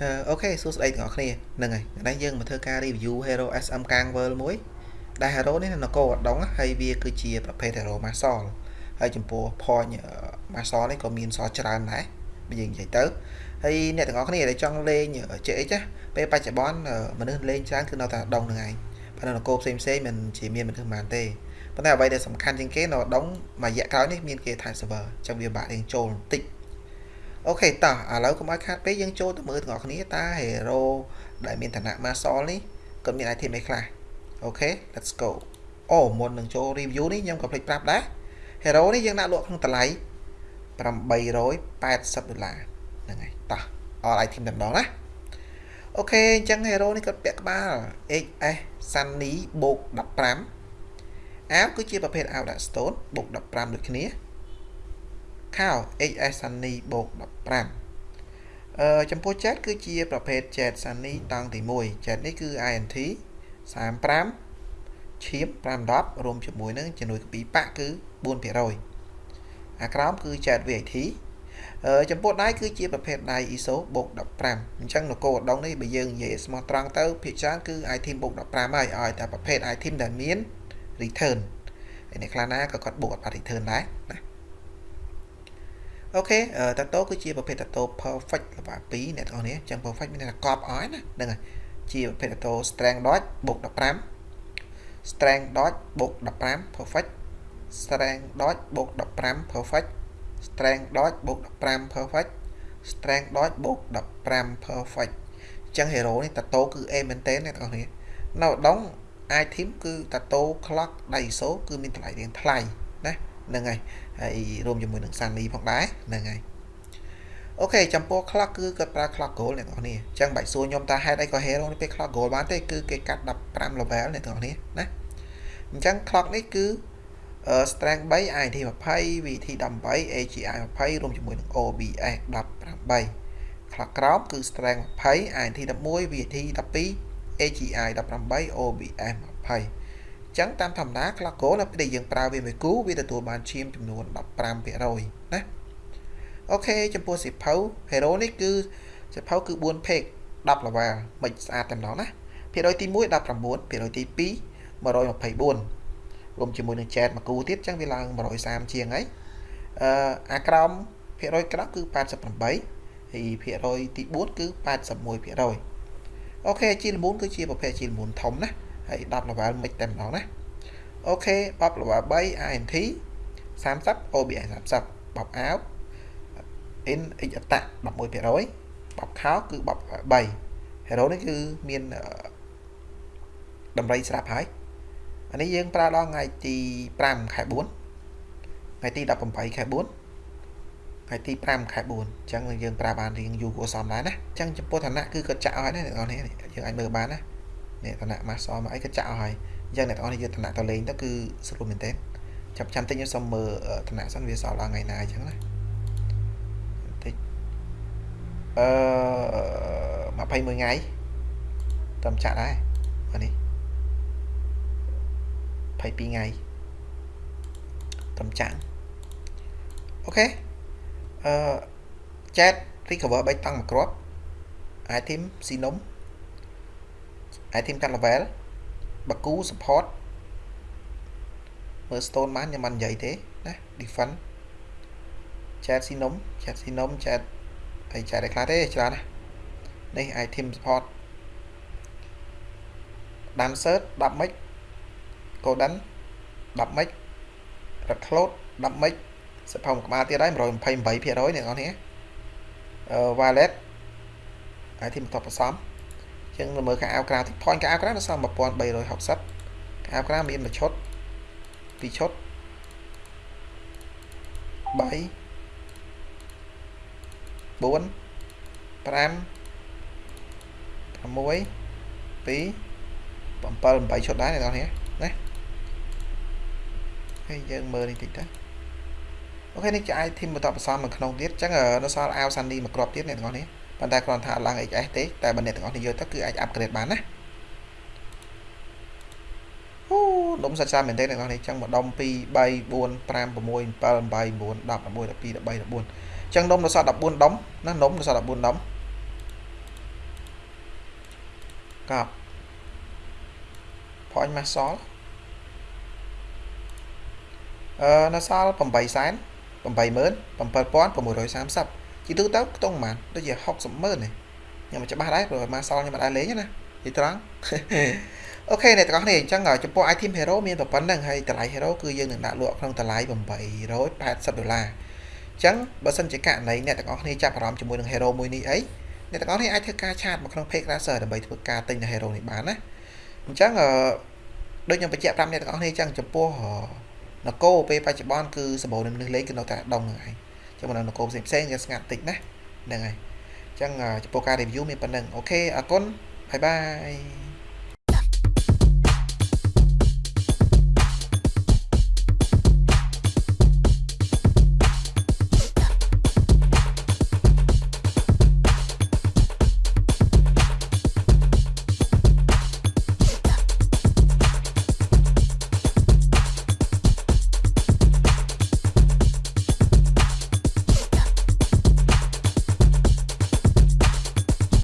អូខេសួស្តីទាំងអស់គ្នាហ្នឹងហើយថ្ងៃយើងមកធ្វើការ review Hero SM Kang World មួយដែល Hero នេះនៅកោអដងហើយវាគឺជាប្រភេទ Hero Marshal ហើយចំពោះ point Marshal នេះក៏មានសល់ច្រើនដែរបើយើងនិយាយទៅហើយអ្នកទាំងអស់គ្នាដែលចង់លេង JX ពេលបច្ចុប្បន្នមនុស្សលេងច្រើនគឺនៅតែដងហ្នឹងឯងប៉ុន្តែនគរផ្សេងផ្សេងមិនជាមានមនុស្សប៉ុន្មានទេប៉ុន្តែអ្វីដែលសំខាន់ជាងគេនៅដងមួយរយៈក្រោយនេះមានគេ type server អញ្ចឹងវាបាក់រៀងចូលបន្តិច OK តោះឥឡូវកុំឲ្យខាតពេកយើងចូលទៅមើលទាំងអស់គ្នាតើ hero ដែលមានឋានៈ Marshal នេះគាត់មាន item អីខ្លះអូខេ let's go អូមុននឹងចូល review នេះខ្ញុំក៏ភ្លេចប្រាប់ដែរ hero នេះយើងដាក់លក់ក្នុងតម្លៃ880ដុល្លារហ្នឹងហើយតោះ all item តែម្ដងណា OK អញ្ចឹង hero នេះគាត់ពាក់ក្បាល XS Sunny បូក15អាវគឺជាប្រភេទអាវដាក់ stone បូក15ដូចគ្នា ខោ HS Sunny បូក15អឺចំពោះ jet គឺជាប្រភេទ jet Sunny តង់ទី1 jet នេះគឺ INT 35ឈៀប510រួមជាមួយនឹងជំនួយកពីប៉ាក់គឺ4%អាក្រោមគឺ jet VAT អឺចំពោះដៃគឺជាប្រភេទដៃ ISO បូក15អញ្ចឹងនគរឧដុង្គនេះបើយើងនិយាយស្មោះត្រង់ទៅភាគច្រើនគឺ item បូក15ហើយឲ្យតែប្រភេទ item ដែលមាន return ហើយអ្នកខ្លះណាក៏គាត់បូកអត់បាត់ return ដែរណា អូខេតាតូគឺជាប្រភេទតាតូ perfect ល្បា2អ្នកទាំងអស់នេះអញ្ចឹង perfect មានតែកប់អស់ណាហ្នឹងហើយជាប្រភេទតាតូ strength dot បូក15 strength dot បូក15 perfect strength dot បូក15 perfect strength dot បូក15 perfect strength dot បូក15 perfect អញ្ចឹង hero នេះតាតូគឺ A មែនតើអ្នកទាំងអស់នេះនៅដង item គឺតាតូ clock daiso គឺមានតម្លៃរៀងថ្លៃណា ហ្នឹងហើយហើយរួមជាមួយនឹង Sunny ផងដែរហ្នឹងហើយអូខេចំពោះ clock គឺគាត់ប្រើ clock gold អ្នកនរគ្នាអញ្ចឹងបាច់សួរខ្ញុំថាហេតុអីក៏ hero នេះពេល clock gold បានទេគឺគេកាត់15 level អ្នកនរគ្នាណាអញ្ចឹង clock នេះគឺ strength 3 IT 20 VT 18 AGI 20រួមជាមួយនឹង OBS 18 clock ក្រោមគឺ strength 20 IT 11 VT 12 AGI 18 OBS 20 ចឹងតាមធម្មតា clock goal នៅពេលដែលយើងប្រើវាមួយគូវាទទួលបានឈាមចំនួន15%ណាអូខេចំពោះសិភៅ hero នេះគឺសិភៅគឺ4 page 10 level មិនស្អាតតែម្ដងណាភាគរយទី1 19ភាគរយទី2 124រួមជាមួយនឹង chat មួយគូទៀតចឹងវាឡើង130ជាងហើយអឺអាក្រោមភាគរយក្រោមគឺ88ហើយភាគរយទី4គឺ81%អូខេជីលមូនគឺជាប្រភេទជីលមូនធំណា ហើយ10 level មិនតែម្ដងណាអូខេបប level 3 INT 30 OBI 30បបអាវ in x អតៈ11%បបខោគឺបប3 hero នេះគឺមានតម្រៃស្រាប់ហើយអានេះយើងប្រើដល់ថ្ងៃទី5ខែ4ថ្ងៃទី18ខែ4ថ្ងៃទី5ខែ4អញ្ចឹងយើងប្រើបានរៀងយូរគួរសមដែរណាអញ្ចឹងចំពោះឋានៈគឺគាត់ចាក់ឲ្យណាអ្នកនរនេះយើងអាចមើលបានណា នេះឋានៈ master មកអីក៏ចាក់ឲ្យហើយអញ្ចឹងអ្នកទាំងអស់នេះយកឋានៈទៅលេងទៅគឺស្រួលមែនទេចាប់ចាំតិចខ្ញុំសុំមើលឋានៈសិនវាសល់ដល់ថ្ងៃណាអញ្ចឹងណាតិចអឺ21ថ្ងៃតាមចាក់ដែរអានេះ22ថ្ងៃតាមចាក់អូខេអឺ chat recover 3តង់មួយគ្រាប់ item ស៊ីនំ item កាត់ level បាគូ support មើល stone បានខ្ញុំមិននិយាយទេណា defend chat sinom chat sinom chat ហើយ chat ឯខ្លះទេច្រើនណានេះ item support dancer 10 mic golden 10 mic recload 10 mic សិភៅក្បាលទៀតហើយ128%អ្នកនរនេះអឺ wallet item តបផ្សំ ចឹងមើលកាអាវក្រៅតិច point កាអាវក្រៅនៅសល់1360កាអាវក្រៅមានមួយឈុតពីរឈុត3 4 5 2 7 8ឈុតដែរអ្នកនរនេះណាហើយយើងមើលនេះតិចទៅអូខេនេះជា item បន្តបន្សំនៅក្នុងទៀតអញ្ចឹងនៅសល់អាវសានីមួយគ្រាប់ទៀតអ្នកនរនេះ ប៉ុន្តែគ្រាន់ថាឡើង XS ទេតែបើអ្នកទាំងអស់គ្នាយកទៅគឺអាច upgrade បានណាអូដុំសាច់សាមែនទេអ្នកនរនេះចឹងមកដុំ2 3 4 5 6 7 8 9 10 11 12 13 14ចឹងដុំនៅសល់14ដុំណាដុំនៅសល់14ដុំកប់ point មកសល់អឺនៅសល់8សែន87630 ជាទូទៅខ្ទង់ប៉ុន្មានដូចជា60ម៉ឺននេះខ្ញុំមិនច្បាស់ដែរព្រោះមកសល់ខ្ញុំមិនដែរលេងណានិយាយត្រង់អូខេអ្នកទាំងអស់គ្នាអញ្ចឹងចំពោះ item hero មានតែប៉ុណ្្នឹងហើយតម្លៃ hero គឺយើងនឹងដាក់លក់ក្នុងតម្លៃ880ដុល្លារអញ្ចឹងបើសិនជាករណីអ្នកទាំងអស់គ្នាចាប់អារម្មណ៍ជាមួយនឹង hero មួយនេះអីអ្នកទាំងអស់គ្នាអាចធ្វើការ chat មកក្នុង page Racer ដើម្បីធ្វើការទិញនៅ hero នេះបានណាអញ្ចឹងអឺដូចខ្ញុំបញ្ជាក់ប្រាប់អ្នកទាំងអស់គ្នាអញ្ចឹងចំពោះនគរពេលបច្ចុប្បន្នគឺសម្បូរនឹងមនុស្សលេងគឺនៅតែដុំហ្នឹងឯង ចឹងមិននគរផ្សេងផ្សេងវាស្ងាត់តិចណាហ្នឹងហើយអញ្ចឹងចំពោះការ review មានប៉ុណ្ណឹង OK អរគុណ bye bye